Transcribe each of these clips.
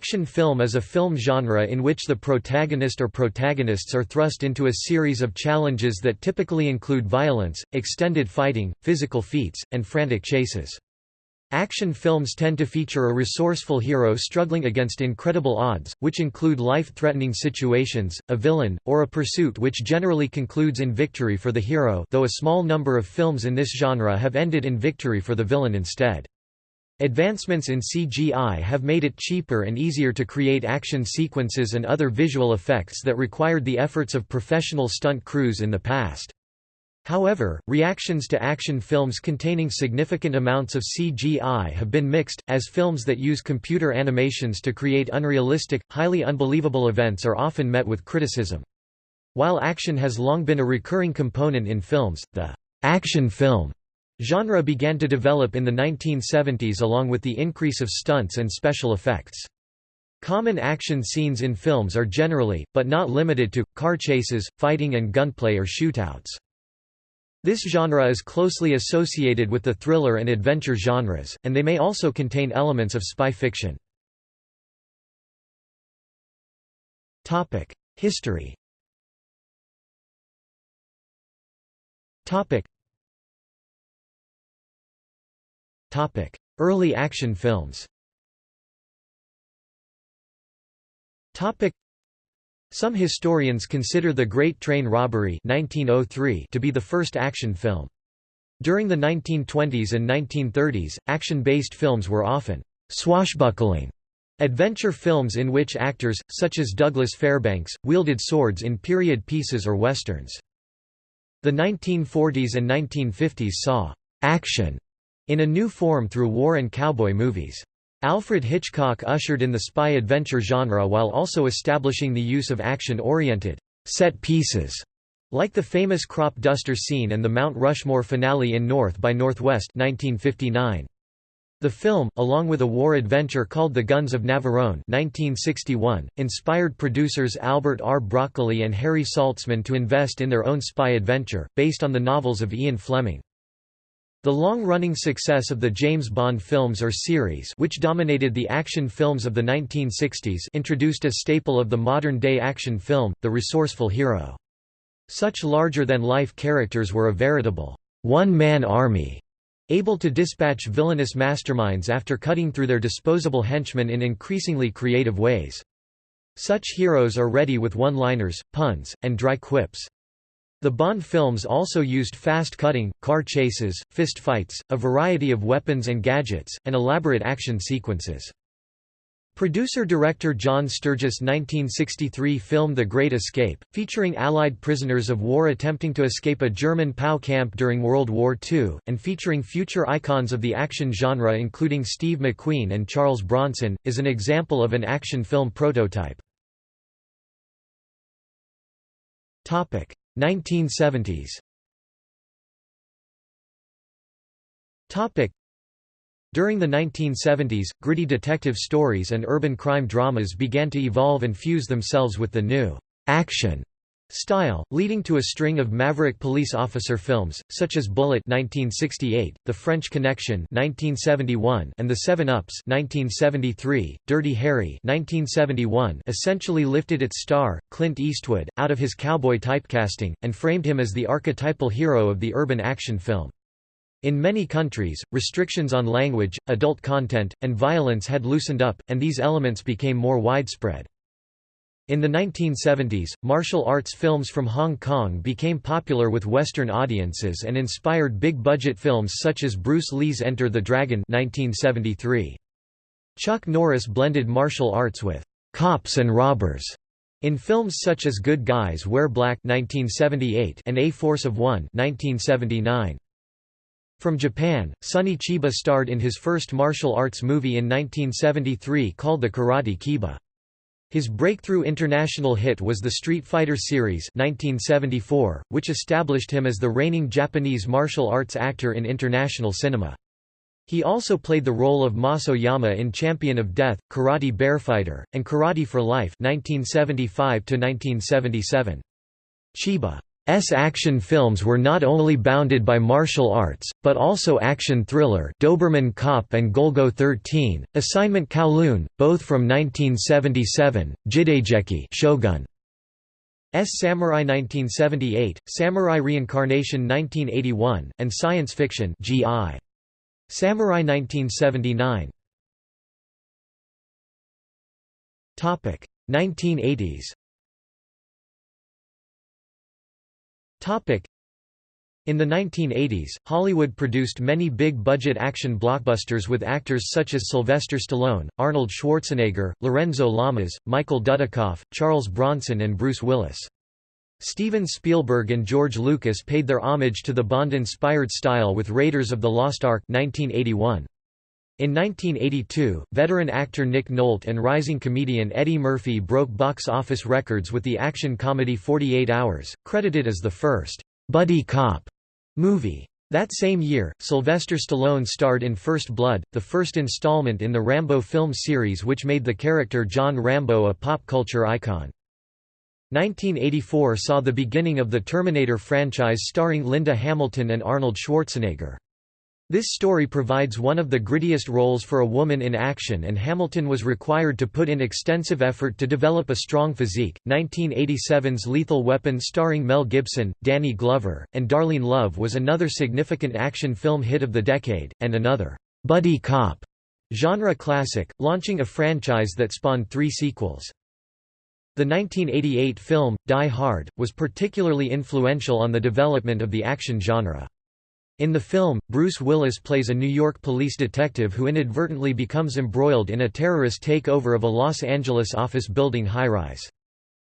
Action film is a film genre in which the protagonist or protagonists are thrust into a series of challenges that typically include violence, extended fighting, physical feats, and frantic chases. Action films tend to feature a resourceful hero struggling against incredible odds, which include life-threatening situations, a villain, or a pursuit which generally concludes in victory for the hero though a small number of films in this genre have ended in victory for the villain instead. Advancements in CGI have made it cheaper and easier to create action sequences and other visual effects that required the efforts of professional stunt crews in the past. However, reactions to action films containing significant amounts of CGI have been mixed, as films that use computer animations to create unrealistic, highly unbelievable events are often met with criticism. While action has long been a recurring component in films, the action film Genre began to develop in the 1970s along with the increase of stunts and special effects. Common action scenes in films are generally, but not limited to, car chases, fighting and gunplay or shootouts. This genre is closely associated with the thriller and adventure genres, and they may also contain elements of spy fiction. History Early action films Some historians consider The Great Train Robbery 1903 to be the first action film. During the 1920s and 1930s, action-based films were often swashbuckling adventure films in which actors, such as Douglas Fairbanks, wielded swords in period pieces or westerns. The 1940s and 1950s saw action in a new form through war and cowboy movies. Alfred Hitchcock ushered in the spy adventure genre while also establishing the use of action-oriented set pieces, like the famous crop duster scene and the Mount Rushmore finale in North by Northwest 1959. The film, along with a war adventure called The Guns of Navarone 1961, inspired producers Albert R. Broccoli and Harry Saltzman to invest in their own spy adventure, based on the novels of Ian Fleming. The long-running success of the James Bond films or series which dominated the action films of the 1960s introduced a staple of the modern-day action film, the resourceful hero. Such larger-than-life characters were a veritable one-man army, able to dispatch villainous masterminds after cutting through their disposable henchmen in increasingly creative ways. Such heroes are ready with one-liners, puns, and dry quips. The Bond films also used fast cutting, car chases, fist fights, a variety of weapons and gadgets, and elaborate action sequences. Producer-director John Sturges' 1963 film The Great Escape, featuring Allied prisoners of war attempting to escape a German POW camp during World War II, and featuring future icons of the action genre including Steve McQueen and Charles Bronson, is an example of an action film prototype. 1970s During the 1970s, gritty detective stories and urban crime dramas began to evolve and fuse themselves with the new action style, leading to a string of maverick police officer films, such as Bullitt 1968, The French Connection 1971, and The Seven Ups 1973. Dirty Harry 1971 essentially lifted its star, Clint Eastwood, out of his cowboy typecasting, and framed him as the archetypal hero of the urban action film. In many countries, restrictions on language, adult content, and violence had loosened up, and these elements became more widespread. In the 1970s, martial arts films from Hong Kong became popular with Western audiences and inspired big-budget films such as Bruce Lee's Enter the Dragon 1973. Chuck Norris blended martial arts with cops and robbers in films such as Good Guys Wear Black 1978 and A Force of One 1979. From Japan, Sonny Chiba starred in his first martial arts movie in 1973 called The Karate Kiba. His breakthrough international hit was the Street Fighter series 1974, which established him as the reigning Japanese martial arts actor in international cinema. He also played the role of Mas Oyama in Champion of Death, Karate Bear Fighter, and Karate for Life 1975 Chiba action films were not only bounded by martial arts, but also action thriller Doberman Cop and Golgo 13, Assignment Kowloon, both from 1977, Jidaigeki Shogun. S. Samurai 1978, Samurai Reincarnation 1981, and Science Fiction G.I. Samurai 1979 1980s in the 1980s, Hollywood produced many big-budget action blockbusters with actors such as Sylvester Stallone, Arnold Schwarzenegger, Lorenzo Lamas, Michael Dudikoff, Charles Bronson and Bruce Willis. Steven Spielberg and George Lucas paid their homage to the Bond-inspired style with Raiders of the Lost Ark 1981. In 1982, veteran actor Nick Nolte and rising comedian Eddie Murphy broke box office records with the action comedy 48 Hours, credited as the first buddy cop movie. That same year, Sylvester Stallone starred in First Blood, the first installment in the Rambo film series which made the character John Rambo a pop culture icon. 1984 saw the beginning of the Terminator franchise starring Linda Hamilton and Arnold Schwarzenegger. This story provides one of the grittiest roles for a woman in action and Hamilton was required to put in extensive effort to develop a strong physique. 1987's Lethal Weapon starring Mel Gibson, Danny Glover, and Darlene Love was another significant action film hit of the decade, and another buddy cop genre classic, launching a franchise that spawned three sequels. The 1988 film, Die Hard, was particularly influential on the development of the action genre. In the film, Bruce Willis plays a New York police detective who inadvertently becomes embroiled in a terrorist takeover of a Los Angeles office building high-rise.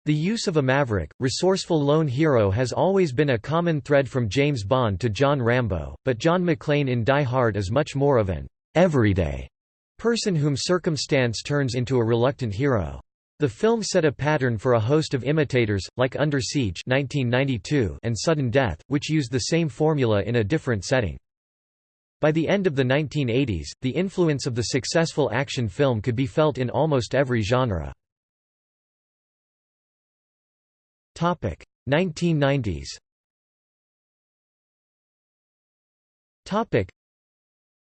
The use of a maverick, resourceful lone hero has always been a common thread from James Bond to John Rambo, but John McClane in Die Hard is much more of an everyday person whom circumstance turns into a reluctant hero. The film set a pattern for a host of imitators, like Under Siege 1992 and Sudden Death, which used the same formula in a different setting. By the end of the 1980s, the influence of the successful action film could be felt in almost every genre. 1990s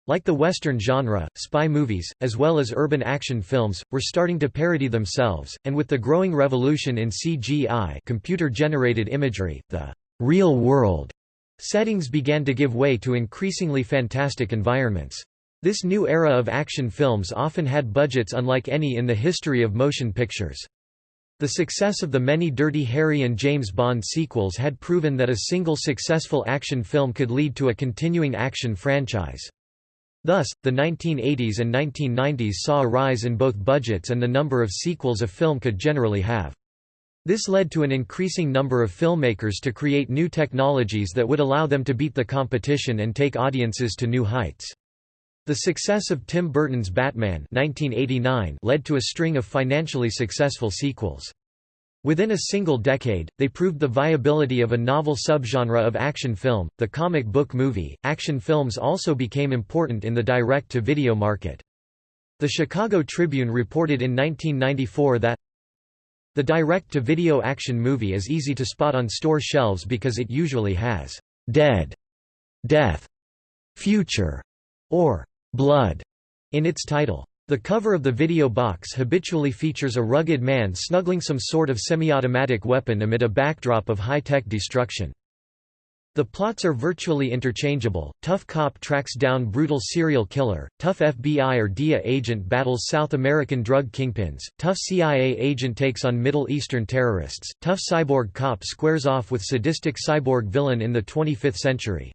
like the Western genre, spy movies, as well as urban action films, were starting to parody themselves, and with the growing revolution in CGI computer-generated imagery, the «real world» settings began to give way to increasingly fantastic environments. This new era of action films often had budgets unlike any in the history of motion pictures. The success of the many Dirty Harry and James Bond sequels had proven that a single successful action film could lead to a continuing action franchise. Thus, the 1980s and 1990s saw a rise in both budgets and the number of sequels a film could generally have. This led to an increasing number of filmmakers to create new technologies that would allow them to beat the competition and take audiences to new heights. The success of Tim Burton's Batman 1989 led to a string of financially successful sequels. Within a single decade, they proved the viability of a novel subgenre of action film, the comic book movie. Action films also became important in the direct to video market. The Chicago Tribune reported in 1994 that the direct to video action movie is easy to spot on store shelves because it usually has dead, death, future, or blood in its title. The cover of the video box habitually features a rugged man snuggling some sort of semi-automatic weapon amid a backdrop of high-tech destruction. The plots are virtually interchangeable, tough cop tracks down brutal serial killer, tough FBI or DEA agent battles South American drug kingpins, tough CIA agent takes on Middle Eastern terrorists, tough cyborg cop squares off with sadistic cyborg villain in the 25th century.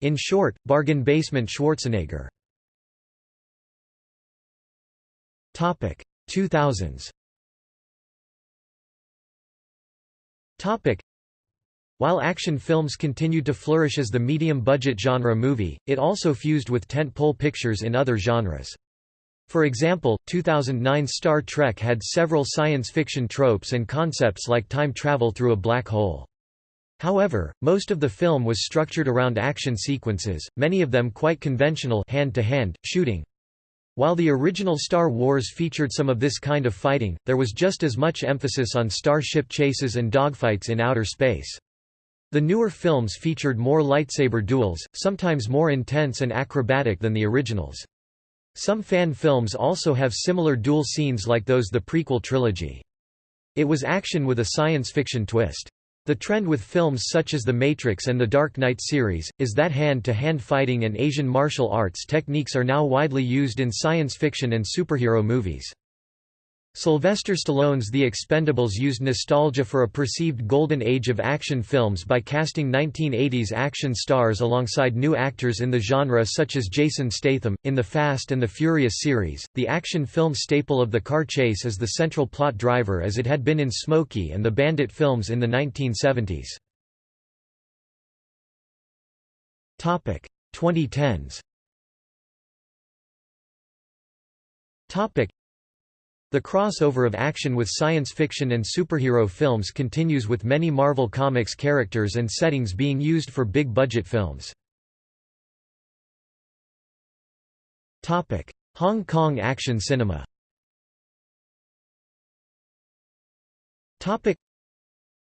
In short, bargain basement Schwarzenegger. Topic 2000s. Topic While action films continued to flourish as the medium-budget genre movie, it also fused with tent-pole pictures in other genres. For example, 2009 Star Trek had several science fiction tropes and concepts like time travel through a black hole. However, most of the film was structured around action sequences, many of them quite conventional hand-to-hand, -hand, shooting. While the original Star Wars featured some of this kind of fighting, there was just as much emphasis on starship chases and dogfights in outer space. The newer films featured more lightsaber duels, sometimes more intense and acrobatic than the originals. Some fan films also have similar duel scenes like those the prequel trilogy. It was action with a science fiction twist. The trend with films such as The Matrix and The Dark Knight series, is that hand-to-hand -hand fighting and Asian martial arts techniques are now widely used in science fiction and superhero movies. Sylvester Stallone's The Expendables used nostalgia for a perceived golden age of action films by casting 1980s action stars alongside new actors in the genre such as Jason Statham. In the Fast and the Furious series, the action film staple of the car chase is the central plot driver as it had been in Smokey and the Bandit films in the 1970s. Topic 2010s. Topic the crossover of action with science fiction and superhero films continues with many Marvel Comics characters and settings being used for big-budget films. Hong Kong action cinema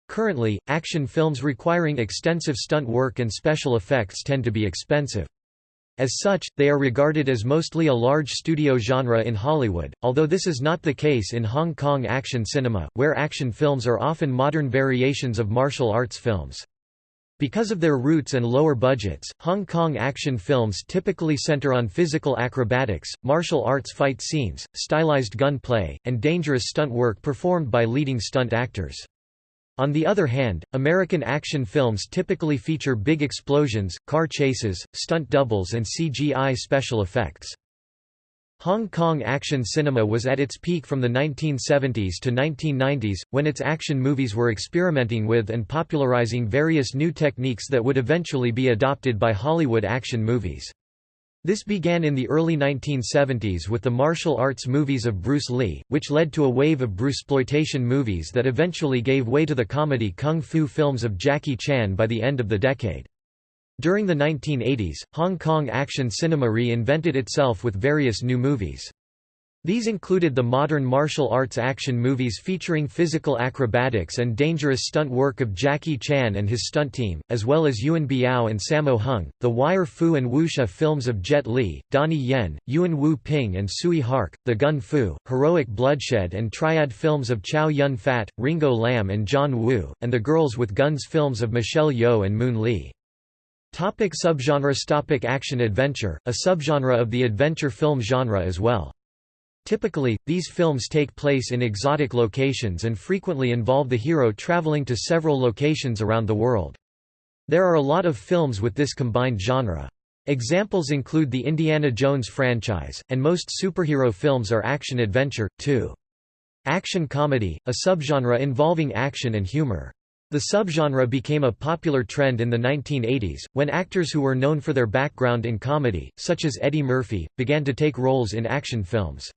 Currently, action films requiring extensive stunt work and special effects tend to be expensive. As such, they are regarded as mostly a large studio genre in Hollywood, although this is not the case in Hong Kong action cinema, where action films are often modern variations of martial arts films. Because of their roots and lower budgets, Hong Kong action films typically center on physical acrobatics, martial arts fight scenes, stylized gunplay, and dangerous stunt work performed by leading stunt actors. On the other hand, American action films typically feature big explosions, car chases, stunt doubles and CGI special effects. Hong Kong action cinema was at its peak from the 1970s to 1990s, when its action movies were experimenting with and popularizing various new techniques that would eventually be adopted by Hollywood action movies. This began in the early 1970s with the martial arts movies of Bruce Lee, which led to a wave of Bruceploitation movies that eventually gave way to the comedy kung fu films of Jackie Chan by the end of the decade. During the 1980s, Hong Kong action cinema reinvented itself with various new movies. These included the modern martial arts action movies featuring physical acrobatics and dangerous stunt work of Jackie Chan and his stunt team, as well as Yuen Biao and Sammo Hung, the Wire Fu and Wuxia films of Jet Li, Donnie Yen, Yuen Wu Ping and Tsui Hark, the Gun Fu, Heroic Bloodshed and Triad films of Chow Yun Fat, Ringo Lam and John Woo, and the Girls with Guns films of Michelle Yeoh and Moon Lee. Topic subgenre Topic Action-adventure, a subgenre of the adventure film genre as well. Typically, these films take place in exotic locations and frequently involve the hero traveling to several locations around the world. There are a lot of films with this combined genre. Examples include the Indiana Jones franchise, and most superhero films are action-adventure, too. Action comedy, a subgenre involving action and humor. The subgenre became a popular trend in the 1980s, when actors who were known for their background in comedy, such as Eddie Murphy, began to take roles in action films.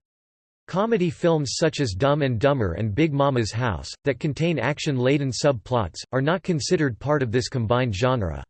Comedy films such as Dumb and Dumber and Big Mama's House, that contain action-laden subplots, are not considered part of this combined genre.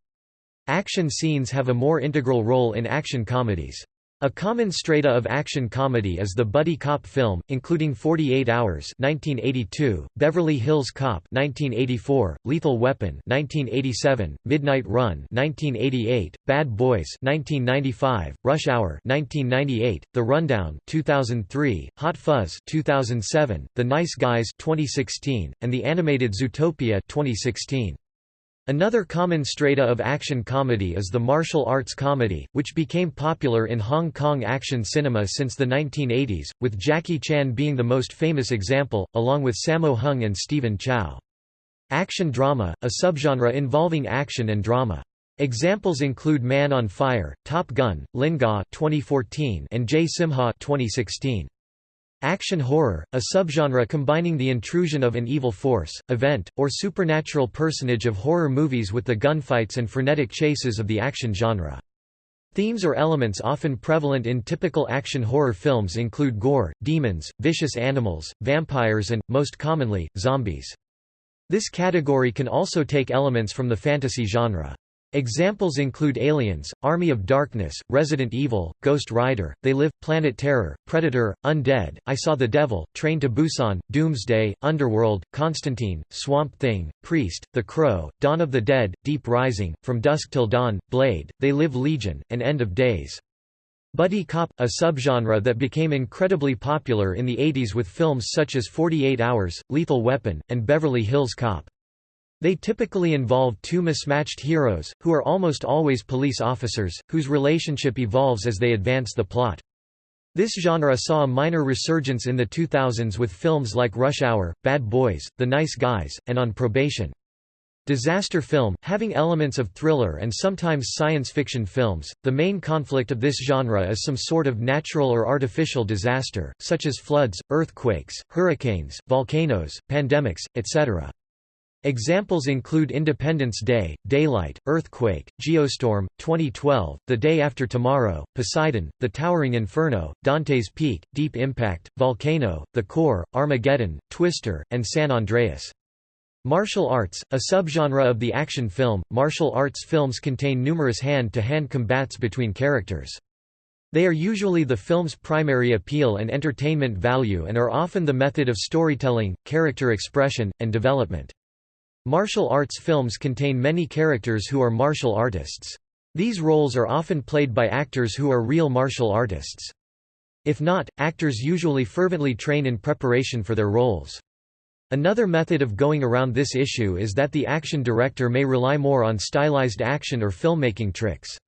Action scenes have a more integral role in action comedies. A common strata of action comedy is the buddy cop film, including Forty-Eight Hours (1982), Beverly Hills Cop (1984), Lethal Weapon (1987), Midnight Run (1988), Bad Boys (1995), Rush Hour (1998), The Rundown (2003), Hot Fuzz (2007), The Nice Guys (2016), and the animated Zootopia (2016). Another common strata of action comedy is the martial arts comedy, which became popular in Hong Kong action cinema since the 1980s, with Jackie Chan being the most famous example, along with Sammo Hung and Stephen Chow. Action drama, a subgenre involving action and drama. Examples include Man on Fire, Top Gun, Lingaa 2014 and Jay Simha 2016. Action horror, a subgenre combining the intrusion of an evil force, event, or supernatural personage of horror movies with the gunfights and frenetic chases of the action genre. Themes or elements often prevalent in typical action horror films include gore, demons, vicious animals, vampires and, most commonly, zombies. This category can also take elements from the fantasy genre. Examples include Aliens, Army of Darkness, Resident Evil, Ghost Rider, They Live, Planet Terror, Predator, Undead, I Saw the Devil, Train to Busan, Doomsday, Underworld, Constantine, Swamp Thing, Priest, The Crow, Dawn of the Dead, Deep Rising, From Dusk Till Dawn, Blade, They Live Legion, and End of Days. Buddy cop, a subgenre that became incredibly popular in the 80s with films such as 48 Hours, Lethal Weapon, and Beverly Hills Cop. They typically involve two mismatched heroes, who are almost always police officers, whose relationship evolves as they advance the plot. This genre saw a minor resurgence in the 2000s with films like Rush Hour, Bad Boys, The Nice Guys, and On Probation. Disaster film, having elements of thriller and sometimes science fiction films, the main conflict of this genre is some sort of natural or artificial disaster, such as floods, earthquakes, hurricanes, volcanoes, pandemics, etc. Examples include Independence Day, Daylight, Earthquake, Geostorm, 2012, The Day After Tomorrow, Poseidon, The Towering Inferno, Dante's Peak, Deep Impact, Volcano, The Core, Armageddon, Twister, and San Andreas. Martial arts, a subgenre of the action film, martial arts films contain numerous hand-to-hand -hand combats between characters. They are usually the film's primary appeal and entertainment value and are often the method of storytelling, character expression, and development. Martial arts films contain many characters who are martial artists. These roles are often played by actors who are real martial artists. If not, actors usually fervently train in preparation for their roles. Another method of going around this issue is that the action director may rely more on stylized action or filmmaking tricks.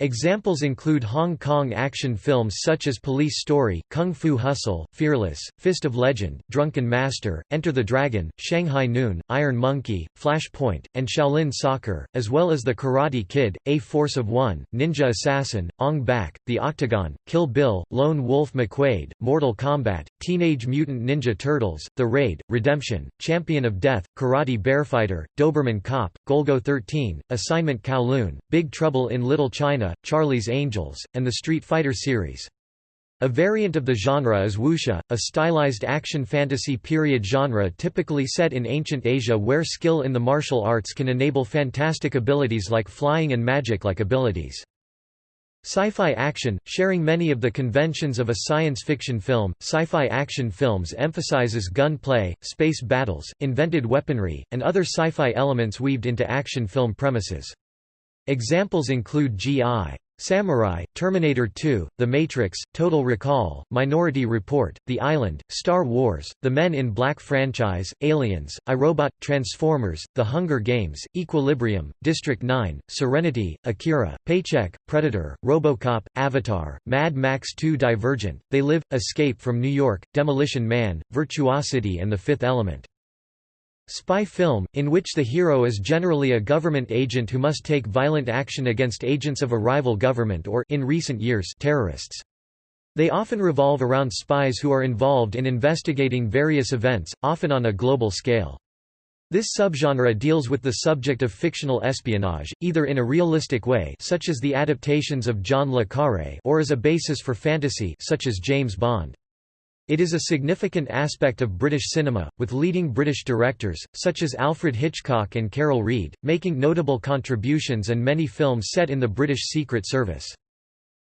Examples include Hong Kong action films such as Police Story, Kung Fu Hustle, Fearless, Fist of Legend, Drunken Master, Enter the Dragon, Shanghai Noon, Iron Monkey, Flashpoint, Point, and Shaolin Soccer, as well as The Karate Kid, A Force of One, Ninja Assassin, Ong Bak, The Octagon, Kill Bill, Lone Wolf McQuade, Mortal Kombat, Teenage Mutant Ninja Turtles, The Raid, Redemption, Champion of Death, Karate Bearfighter, Doberman Cop, Golgo 13, Assignment Kowloon, Big Trouble in Little China Charlie's Angels, and the Street Fighter series. A variant of the genre is wuxia, a stylized action fantasy period genre typically set in ancient Asia where skill in the martial arts can enable fantastic abilities like flying and magic-like abilities. Sci-fi action, sharing many of the conventions of a science fiction film, sci-fi action films emphasizes gunplay, space battles, invented weaponry, and other sci-fi elements weaved into action film premises. Examples include G.I. Samurai, Terminator 2, The Matrix, Total Recall, Minority Report, The Island, Star Wars, The Men in Black franchise, Aliens, iRobot, Transformers, The Hunger Games, Equilibrium, District 9, Serenity, Akira, Paycheck, Predator, Robocop, Avatar, Mad Max 2 Divergent, They Live, Escape from New York, Demolition Man, Virtuosity and The Fifth Element. Spy film, in which the hero is generally a government agent who must take violent action against agents of a rival government or in recent years, terrorists. They often revolve around spies who are involved in investigating various events, often on a global scale. This subgenre deals with the subject of fictional espionage, either in a realistic way such as the adaptations of John le Carré or as a basis for fantasy such as James Bond. It is a significant aspect of British cinema, with leading British directors, such as Alfred Hitchcock and Carol Reed, making notable contributions and many films set in the British Secret Service.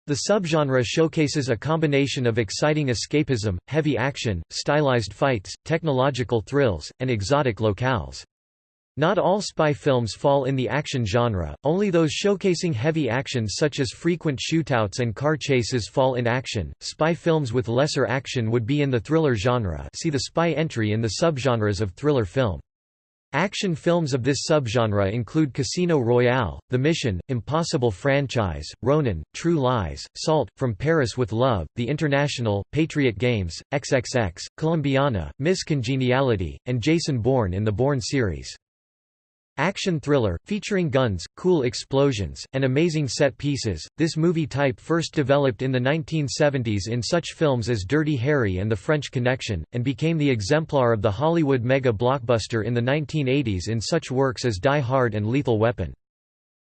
The subgenre showcases a combination of exciting escapism, heavy action, stylized fights, technological thrills, and exotic locales. Not all spy films fall in the action genre, only those showcasing heavy action such as frequent shootouts and car chases fall in action. Spy films with lesser action would be in the thriller genre see the spy entry in the subgenres of thriller film. Action films of this subgenre include Casino Royale, The Mission, Impossible Franchise, Ronin, True Lies, Salt, From Paris with Love, The International, Patriot Games, XXX, Colombiana, Miss Congeniality, and Jason Bourne in the Bourne series. Action thriller, featuring guns, cool explosions, and amazing set pieces, this movie type first developed in the 1970s in such films as Dirty Harry and The French Connection, and became the exemplar of the Hollywood mega-blockbuster in the 1980s in such works as Die Hard and Lethal Weapon.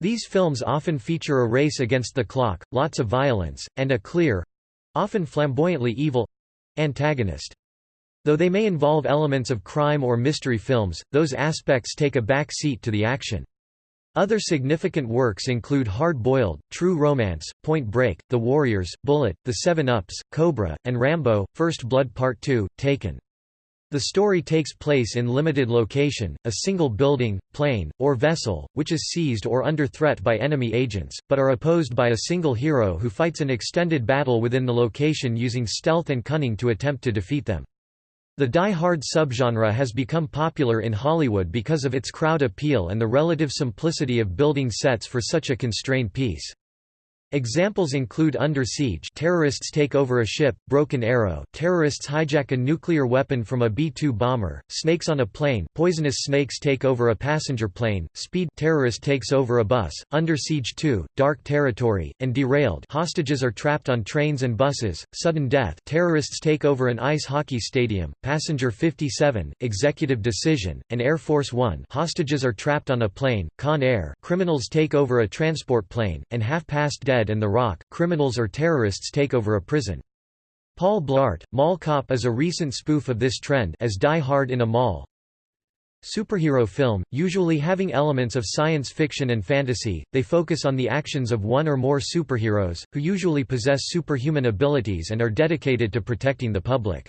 These films often feature a race against the clock, lots of violence, and a clear—often flamboyantly evil—antagonist. Though they may involve elements of crime or mystery films, those aspects take a back seat to the action. Other significant works include Hard Boiled, True Romance, Point Break, The Warriors, Bullitt, The Seven Ups, Cobra, and Rambo, First Blood Part 2, Taken. The story takes place in limited location, a single building, plane, or vessel, which is seized or under threat by enemy agents, but are opposed by a single hero who fights an extended battle within the location using stealth and cunning to attempt to defeat them. The die-hard subgenre has become popular in Hollywood because of its crowd appeal and the relative simplicity of building sets for such a constrained piece. Examples include Under Siege terrorists take over a ship, Broken Arrow terrorists hijack a nuclear weapon from a B-2 bomber, Snakes on a Plane poisonous snakes take over a passenger plane, Speed terrorist takes over a bus, Under Siege 2, Dark Territory, and Derailed hostages are trapped on trains and buses, Sudden Death terrorists take over an ice hockey stadium, Passenger 57, Executive Decision, and Air Force One hostages are trapped on a plane, Con Air criminals take over a transport plane, and Half Past Dead and The Rock, criminals or terrorists take over a prison. Paul Blart, Mall Cop is a recent spoof of this trend as Die Hard in a Mall. Superhero film, usually having elements of science fiction and fantasy, they focus on the actions of one or more superheroes, who usually possess superhuman abilities and are dedicated to protecting the public.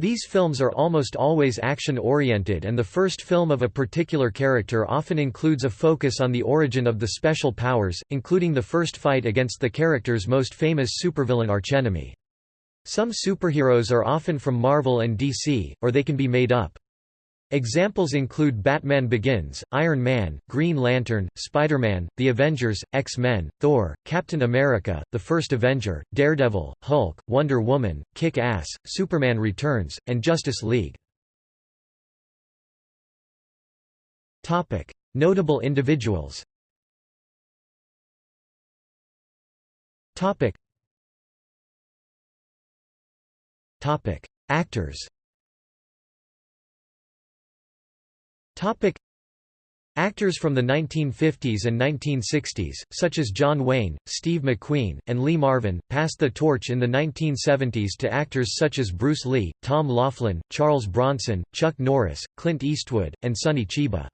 These films are almost always action-oriented and the first film of a particular character often includes a focus on the origin of the special powers, including the first fight against the character's most famous supervillain archenemy. Some superheroes are often from Marvel and DC, or they can be made up. Examples include Batman Begins, Iron Man, Green Lantern, Spider-Man, The Avengers, X-Men, Thor, Captain America, The First Avenger, Daredevil, Hulk, Wonder Woman, Kick-Ass, Superman Returns, and Justice League. Notable individuals. Actors Topic Actors from the 1950s and 1960s, such as John Wayne, Steve McQueen, and Lee Marvin, passed the torch in the 1970s to actors such as Bruce Lee, Tom Laughlin, Charles Bronson, Chuck Norris, Clint Eastwood, and Sonny Chiba.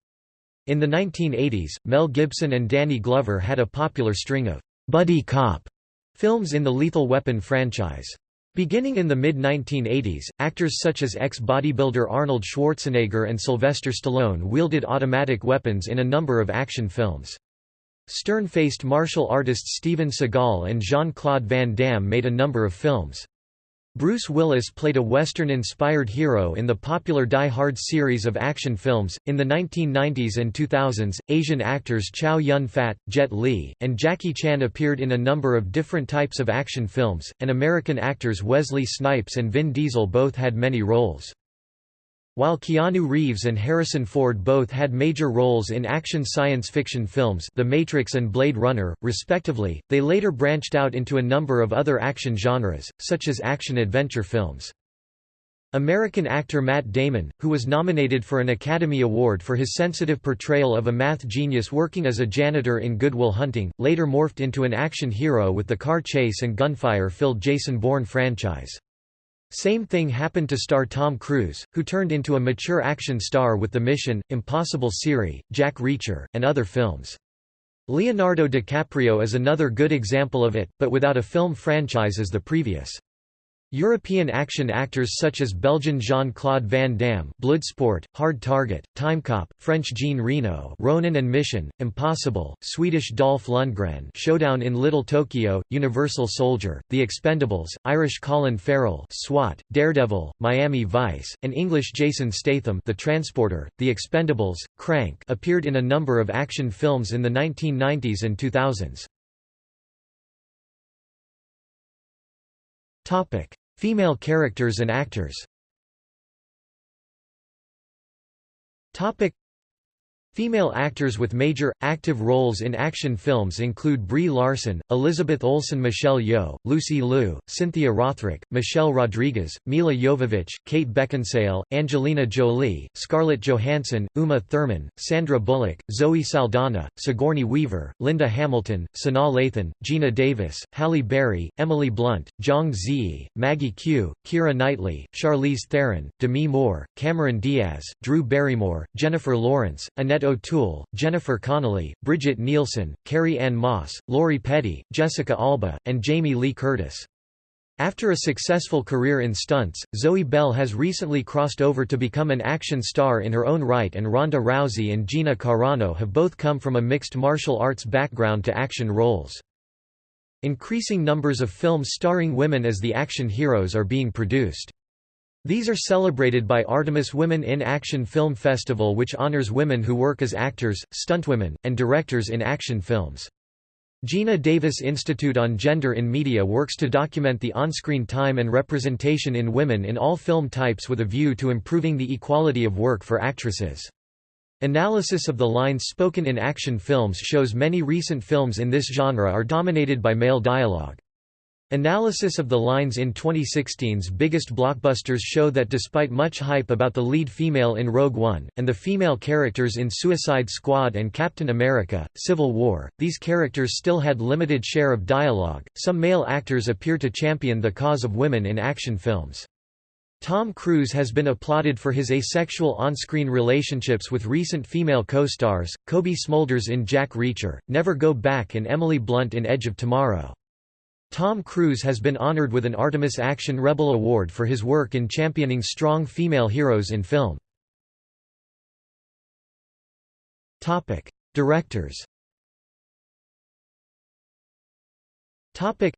In the 1980s, Mel Gibson and Danny Glover had a popular string of «buddy cop» films in the Lethal Weapon franchise. Beginning in the mid-1980s, actors such as ex-bodybuilder Arnold Schwarzenegger and Sylvester Stallone wielded automatic weapons in a number of action films. Stern-faced martial artists Steven Seagal and Jean-Claude Van Damme made a number of films. Bruce Willis played a Western-inspired hero in the popular Die Hard series of action films. In the 1990s and 2000s, Asian actors Chow Yun-fat, Jet Li, and Jackie Chan appeared in a number of different types of action films, and American actors Wesley Snipes and Vin Diesel both had many roles. While Keanu Reeves and Harrison Ford both had major roles in action science fiction films The Matrix and Blade Runner, respectively, they later branched out into a number of other action genres, such as action-adventure films. American actor Matt Damon, who was nominated for an Academy Award for his sensitive portrayal of a math genius working as a janitor in Good Will Hunting, later morphed into an action hero with the car chase and gunfire-filled Jason Bourne franchise. Same thing happened to star Tom Cruise, who turned into a mature action star with The Mission, Impossible Siri, Jack Reacher, and other films. Leonardo DiCaprio is another good example of it, but without a film franchise as the previous. European action actors such as Belgian Jean-Claude Van Damme Bloodsport, Hard Target, Timecop, French Jean Reno Ronin and Mission, Impossible, Swedish Dolph Lundgren Showdown in Little Tokyo, Universal Soldier, The Expendables, Irish Colin Farrell SWAT, Daredevil, Miami Vice, and English Jason Statham The Transporter, The Expendables, Crank appeared in a number of action films in the 1990s and 2000s. Topic: Female characters and actors. Topic: Female actors with major, active roles in action films include Brie Larson, Elizabeth Olsen Michelle Yeoh, Lucy Liu, Cynthia Rothrock, Michelle Rodriguez, Milla Jovovich, Kate Beckinsale, Angelina Jolie, Scarlett Johansson, Uma Thurman, Sandra Bullock, Zoe Saldana, Sigourney Weaver, Linda Hamilton, Sanaa Lathan, Geena Davis, Halle Berry, Emily Blunt, Zhang Ziyi, Maggie Q, Keira Knightley, Charlize Theron, Demi Moore, Cameron Diaz, Drew Barrymore, Jennifer Lawrence, Annette O'Toole, Jennifer Connelly, Brigitte Nielsen, Carrie Ann Moss, Lori Petty, Jessica Alba, and Jamie Lee Curtis. After a successful career in stunts, Zoe Bell has recently crossed over to become an action star in her own right and Ronda Rousey and Gina Carano have both come from a mixed martial arts background to action roles. Increasing numbers of films starring women as the action heroes are being produced. These are celebrated by Artemis Women in Action Film Festival which honors women who work as actors, stuntwomen, and directors in action films. Geena Davis Institute on Gender in Media works to document the on-screen time and representation in women in all film types with a view to improving the equality of work for actresses. Analysis of the lines spoken in action films shows many recent films in this genre are dominated by male dialogue. Analysis of the lines in 2016's biggest blockbusters show that despite much hype about the lead female in Rogue One, and the female characters in Suicide Squad and Captain America, Civil War, these characters still had limited share of dialogue. Some male actors appear to champion the cause of women in action films. Tom Cruise has been applauded for his asexual on-screen relationships with recent female co-stars, Cobie Smulders in Jack Reacher, Never Go Back and Emily Blunt in Edge of Tomorrow. Tom Cruise has been honored with an Artemis Action Rebel Award for his work in championing strong female heroes in film. Topic: Directors Topic: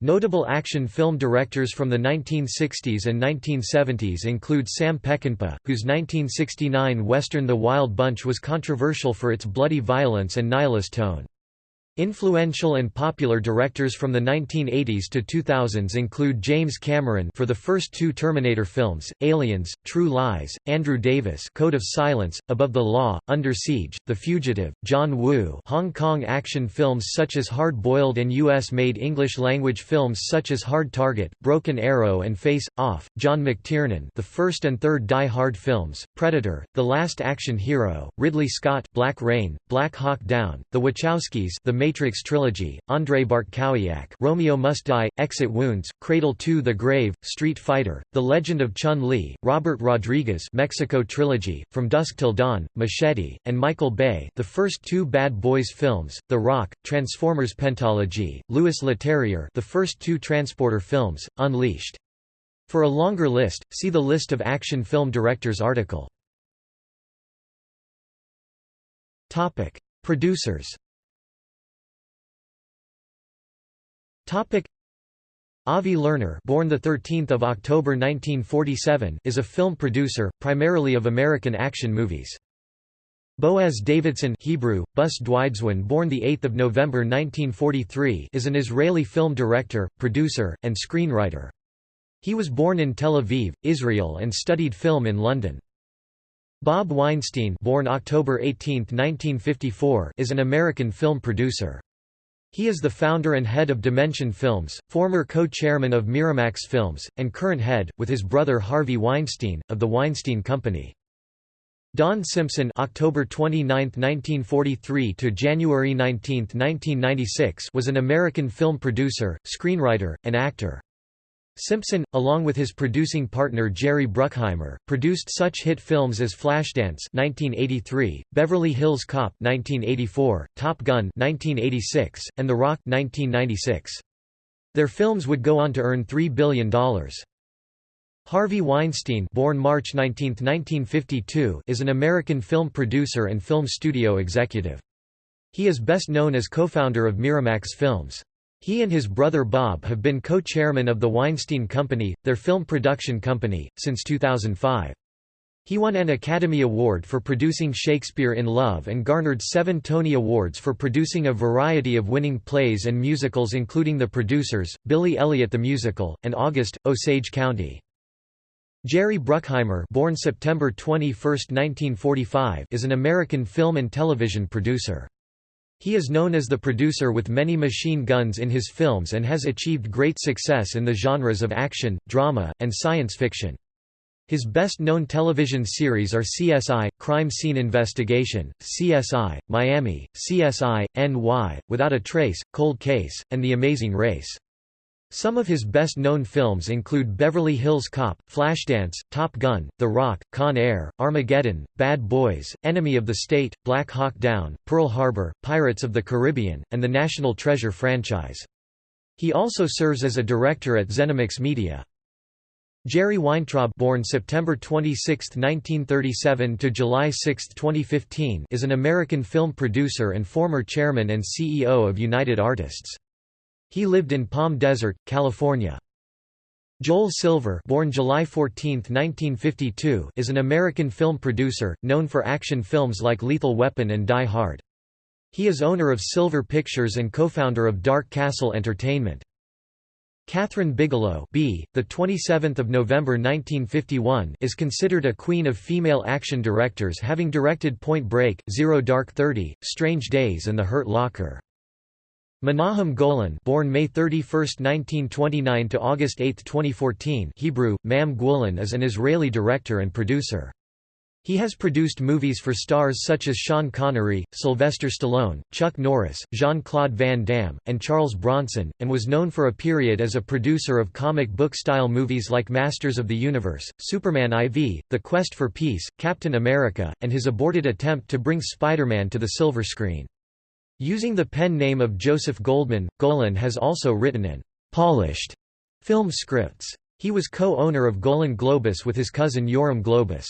Notable action film directors from the 1960s and 1970s include Sam Peckinpah, whose 1969 western The Wild Bunch was controversial for its bloody violence and nihilist tone. Influential and popular directors from the 1980s to 2000s include James Cameron for the first two Terminator films, Aliens, True Lies, Andrew Davis Code of Silence, Above the Law, Under Siege, The Fugitive, John Woo Hong Kong action films such as Hard Boiled and US-made English-language films such as Hard Target, Broken Arrow and Face, Off, John McTiernan the first and third Die Hard films, Predator, The Last Action Hero, Ridley Scott Black Rain, Black Hawk Down, The Wachowskis The Matrix Trilogy, Andrzej Bartkowiak Romeo Must Die, Exit Wounds, Cradle to the Grave, Street Fighter, The Legend of Chun-Li, Robert Rodriguez Mexico Trilogy, From Dusk Till Dawn, Machete, and Michael Bay the first two Bad Boys films, The Rock, Transformers Pentology, Louis Leterrier the first two Transporter films, Unleashed. For a longer list, see the List of action film directors article. Topic: Producers Topic Avi Lerner, born the 13th of October 1947, is a film producer, primarily of American action movies. Boaz Davidson Hebrew, Bus Dwidzwan born the 8th of November 1943 is an Israeli film director, producer, and screenwriter. He was born in Tel Aviv, Israel and studied film in London. Bob Weinstein born October 18, 1954 is an American film producer. He is the founder and head of Dimension Films, former co-chairman of Miramax Films, and current head, with his brother Harvey Weinstein, of The Weinstein Company. Don Simpson October 29, 1943 to January 19, 1996 was an American film producer, screenwriter, and actor. Simpson, along with his producing partner Jerry Bruckheimer, produced such hit films as Flashdance (1983), Beverly Hills Cop (1984), Top Gun (1986), and The Rock (1996). Their films would go on to earn $3 billion. Harvey Weinstein born March 19, 1952, is an American film producer and film studio executive. He is best known as co-founder of Miramax Films. He and his brother Bob have been co-chairman of the Weinstein Company, their film production company, since 2005. He won an Academy Award for producing Shakespeare in Love and garnered seven Tony Awards for producing a variety of winning plays and musicals including The Producers, Billy Elliot the Musical, and August, Osage County. Jerry Bruckheimer born September 21, 1945, is an American film and television producer. He is known as the producer with many machine guns in his films and has achieved great success in the genres of action, drama, and science fiction. His best-known television series are CSI, Crime Scene Investigation, CSI, Miami, CSI, NY, Without a Trace, Cold Case, and The Amazing Race. Some of his best-known films include Beverly Hills Cop, Flashdance, Top Gun, The Rock, Con Air, Armageddon, Bad Boys, Enemy of the State, Black Hawk Down, Pearl Harbor, Pirates of the Caribbean, and the National Treasure franchise. He also serves as a director at Zenimax Media. Jerry Weintraub born September 26, 1937 to July 6, 2015 is an American film producer and former chairman and CEO of United Artists. He lived in Palm Desert, California. Joel Silver born July 14, 1952, is an American film producer, known for action films like Lethal Weapon and Die Hard. He is owner of Silver Pictures and co-founder of Dark Castle Entertainment. Kathryn Bigelow B, the 27th of November 1951 is considered a queen of female action directors having directed Point Break, Zero Dark Thirty, Strange Days and The Hurt Locker. Menahem Golan born May 31, 1929 to August 8, 2014 Hebrew, Mam Golan is an Israeli director and producer. He has produced movies for stars such as Sean Connery, Sylvester Stallone, Chuck Norris, Jean-Claude Van Damme, and Charles Bronson, and was known for a period as a producer of comic book-style movies like Masters of the Universe, Superman IV, The Quest for Peace, Captain America, and his aborted attempt to bring Spider-Man to the silver screen. Using the pen name of Joseph Goldman, Golan has also written and polished film scripts. He was co-owner of Golan Globus with his cousin Yoram Globus.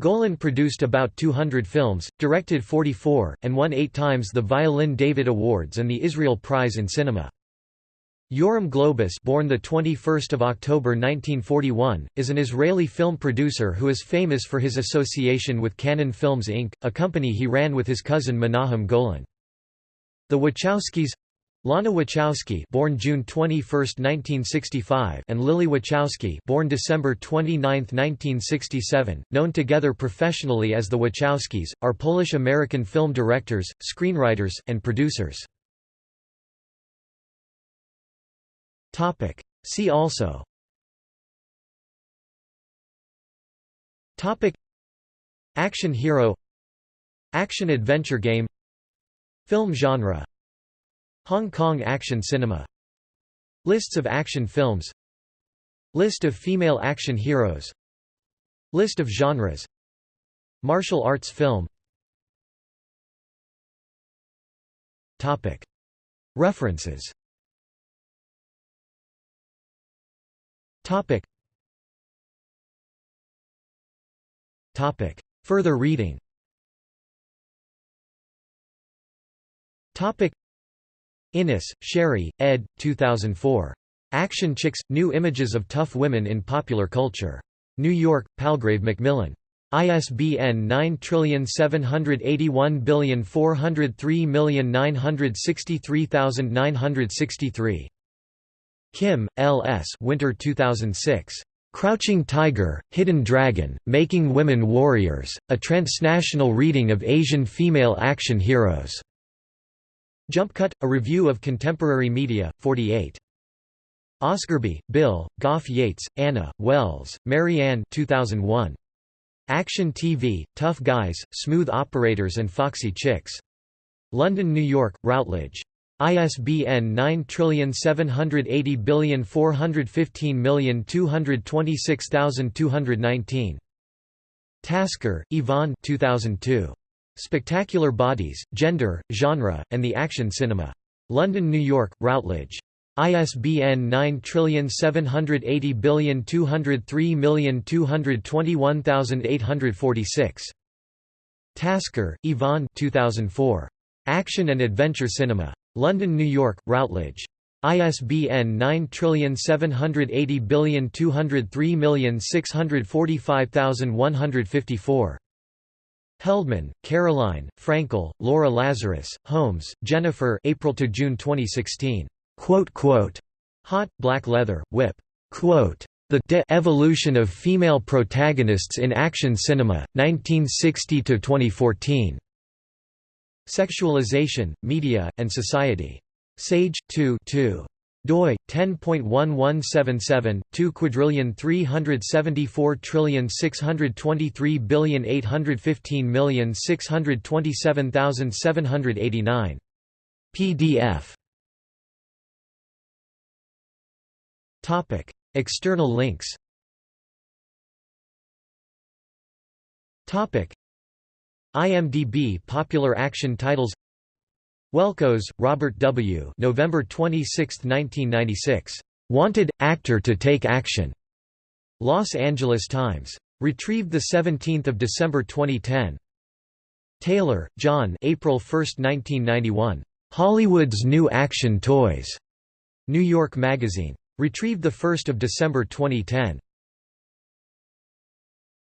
Golan produced about 200 films, directed 44, and won eight times the Violin David Awards and the Israel Prize in Cinema. Yoram Globus born the 21st of October 1941, is an Israeli film producer who is famous for his association with Cannon Films Inc., a company he ran with his cousin Menahem Golan. The Wachowskis Lana Wachowski born June 21, 1965 and Lily Wachowski born December 29, 1967, known together professionally as the Wachowskis, are Polish-American film directors, screenwriters, and producers. See also. Action hero. Action-adventure game Film genre Hong Kong action cinema Lists of action films List of female action heroes List of genres Martial arts film. References. Further reading Inness, Sherrie, ed. 2004. Action Chicks – New Images of Tough Women in Popular Culture. New York, Palgrave Macmillan. ISBN 9781403963963. Kim, L. S. Winter 2006. Crouching Tiger, Hidden Dragon, Making Women Warriors, a transnational reading of Asian female action heroes. Jumpcut, a review of contemporary media, 48. Osgerby, Bill, Gough-Yates, Anna, Wells, Marianne 2001. Action TV, Tough Guys, Smooth Operators and Foxy Chicks. London, New York, Routledge. ISBN 9780415226219. Tasker, Yvonne 2002. Spectacular Bodies, Gender, Genre, and the Action Cinema. London, New York, Routledge. ISBN 9780203221846. Tasker, Yvonne 2004. Action and Adventure Cinema. London, New York, Routledge. ISBN 9780203645154. Heldman, Caroline, Frankel, Laura Lazarus, Holmes, Jennifer April to June 2016. Quote, quote, Hot, Black Leather, Whip. Quote, the de evolution of female protagonists in action cinema, 1960–2014. Sexualization, Media, and Society. Sage, 2 2 doi 10.1177 2 quadrillion 374 trillion 623 billion 815 million 627,789 PDF Topic: External links. Topic: IMDb Popular Action Titles Welkos, Robert W. November 26, 1996. Wanted actor to take action. Los Angeles Times. Retrieved 17 December 2010. Taylor, John April 1, 1991. Hollywood's New Action Toys. New York Magazine. Retrieved 1 December 2010.